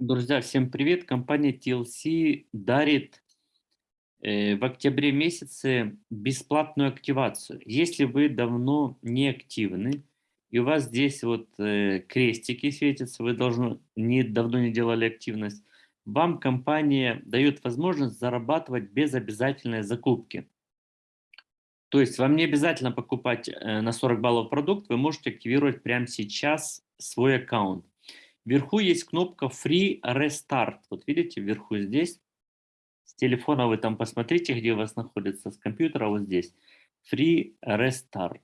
Друзья, всем привет! Компания TLC дарит э, в октябре месяце бесплатную активацию. Если вы давно не активны, и у вас здесь вот э, крестики светятся, вы должны, не, давно не делали активность, вам компания дает возможность зарабатывать без обязательной закупки. То есть вам не обязательно покупать э, на 40 баллов продукт, вы можете активировать прямо сейчас свой аккаунт. Вверху есть кнопка Free Restart. Вот видите, вверху здесь. С телефона вы там посмотрите, где у вас находится, с компьютера вот здесь. Free Restart.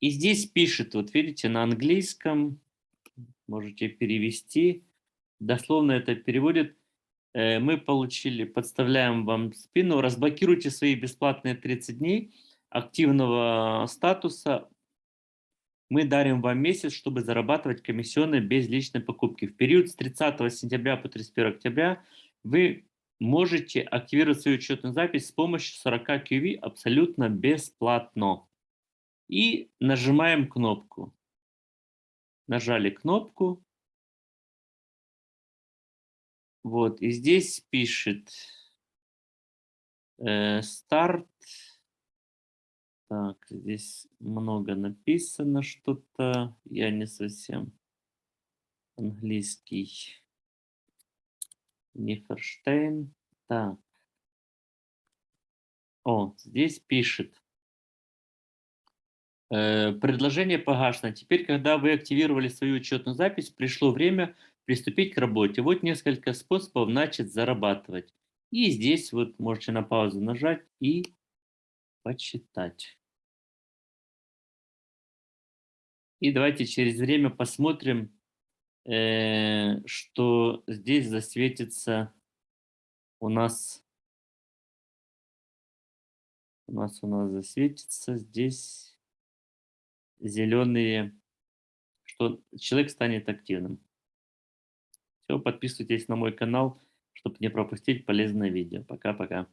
И здесь пишет, вот видите, на английском, можете перевести, дословно это переводит, э, мы получили, подставляем вам спину, разблокируйте свои бесплатные 30 дней активного статуса мы дарим вам месяц, чтобы зарабатывать комиссионные без личной покупки. В период с 30 сентября по 31 октября вы можете активировать свою учетную запись с помощью 40 QV абсолютно бесплатно. И нажимаем кнопку. Нажали кнопку. Вот, и здесь пишет э, старт так, здесь много написано что-то. Я не совсем английский. Неферштейн. Так. О, здесь пишет. Э, предложение погашено. Теперь, когда вы активировали свою учетную запись, пришло время приступить к работе. Вот несколько способов начать зарабатывать. И здесь вот можете на паузу нажать и почитать. И давайте через время посмотрим, э, что здесь засветится у нас. У нас у нас засветится здесь зеленые, что человек станет активным. Все, подписывайтесь на мой канал, чтобы не пропустить полезное видео. Пока-пока.